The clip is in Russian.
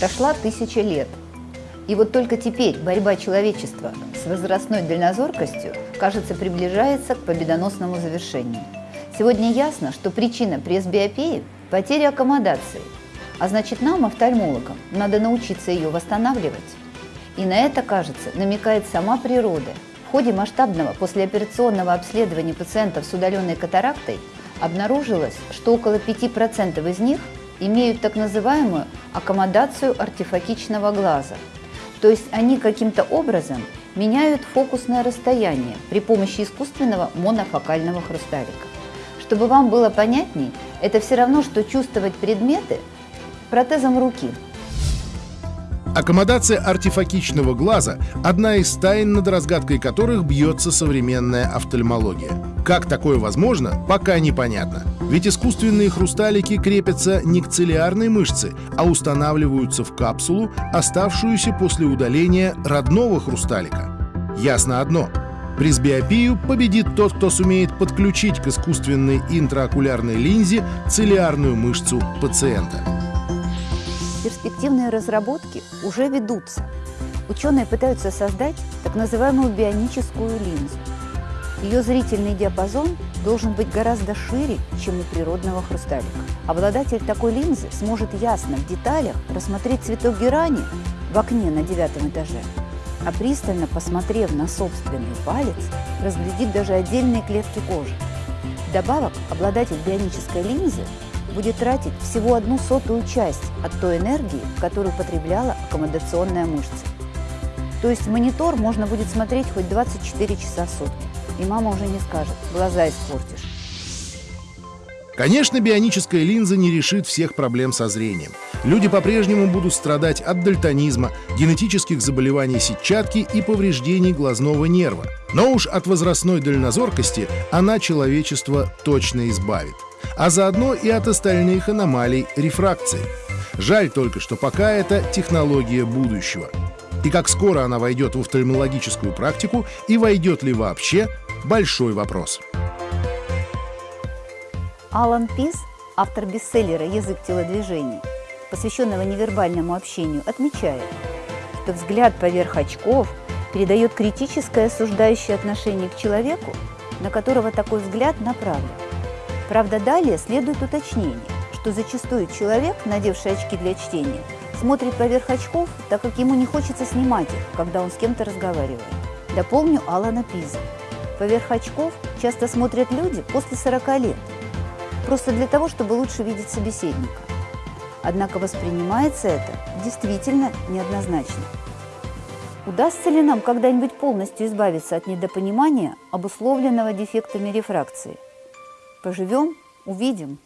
Прошла тысяча лет. И вот только теперь борьба человечества с возрастной дальнозоркостью, кажется, приближается к победоносному завершению. Сегодня ясно, что причина пресбиопии – потеря аккомодации, а значит нам, офтальмологам, надо научиться ее восстанавливать. И на это, кажется, намекает сама природа. В ходе масштабного послеоперационного обследования пациентов с удаленной катарактой обнаружилось, что около 5% из них имеют так называемую аккомодацию артефакичного глаза. То есть они каким-то образом меняют фокусное расстояние при помощи искусственного монофокального хрусталика. Чтобы вам было понятней, это все равно, что чувствовать предметы протезом руки – Аккомодация артефакичного глаза – одна из тайн, над разгадкой которых бьется современная офтальмология. Как такое возможно, пока непонятно. Ведь искусственные хрусталики крепятся не к целиарной мышце, а устанавливаются в капсулу, оставшуюся после удаления родного хрусталика. Ясно одно – Пресбиопию победит тот, кто сумеет подключить к искусственной интраокулярной линзе целиарную мышцу пациента. Перспективные разработки уже ведутся. Ученые пытаются создать так называемую бионическую линзу. Ее зрительный диапазон должен быть гораздо шире, чем у природного хрусталика. Обладатель такой линзы сможет ясно в деталях рассмотреть цветок герани в окне на девятом этаже, а пристально посмотрев на собственный палец, разглядит даже отдельные клетки кожи. Вдобавок, обладатель бионической линзы будет тратить всего одну сотую часть от той энергии, которую потребляла аккомодационная мышца. То есть монитор можно будет смотреть хоть 24 часа в сутки. И мама уже не скажет, глаза испортишь. Конечно, бионическая линза не решит всех проблем со зрением. Люди по-прежнему будут страдать от дальтонизма, генетических заболеваний сетчатки и повреждений глазного нерва. Но уж от возрастной дальнозоркости она человечество точно избавит а заодно и от остальных аномалий рефракции. Жаль только, что пока это технология будущего. И как скоро она войдет в офтальмологическую практику и войдет ли вообще – большой вопрос. Алан Пис, автор бестселлера «Язык телодвижений», посвященного невербальному общению, отмечает, что взгляд поверх очков передает критическое осуждающее отношение к человеку, на которого такой взгляд направлен. Правда, далее следует уточнение, что зачастую человек, надевший очки для чтения, смотрит поверх очков, так как ему не хочется снимать их, когда он с кем-то разговаривает. Дополню Алана Пиза. Поверх очков часто смотрят люди после 40 лет, просто для того, чтобы лучше видеть собеседника. Однако воспринимается это действительно неоднозначно. Удастся ли нам когда-нибудь полностью избавиться от недопонимания, обусловленного дефектами рефракции – Поживем – увидим.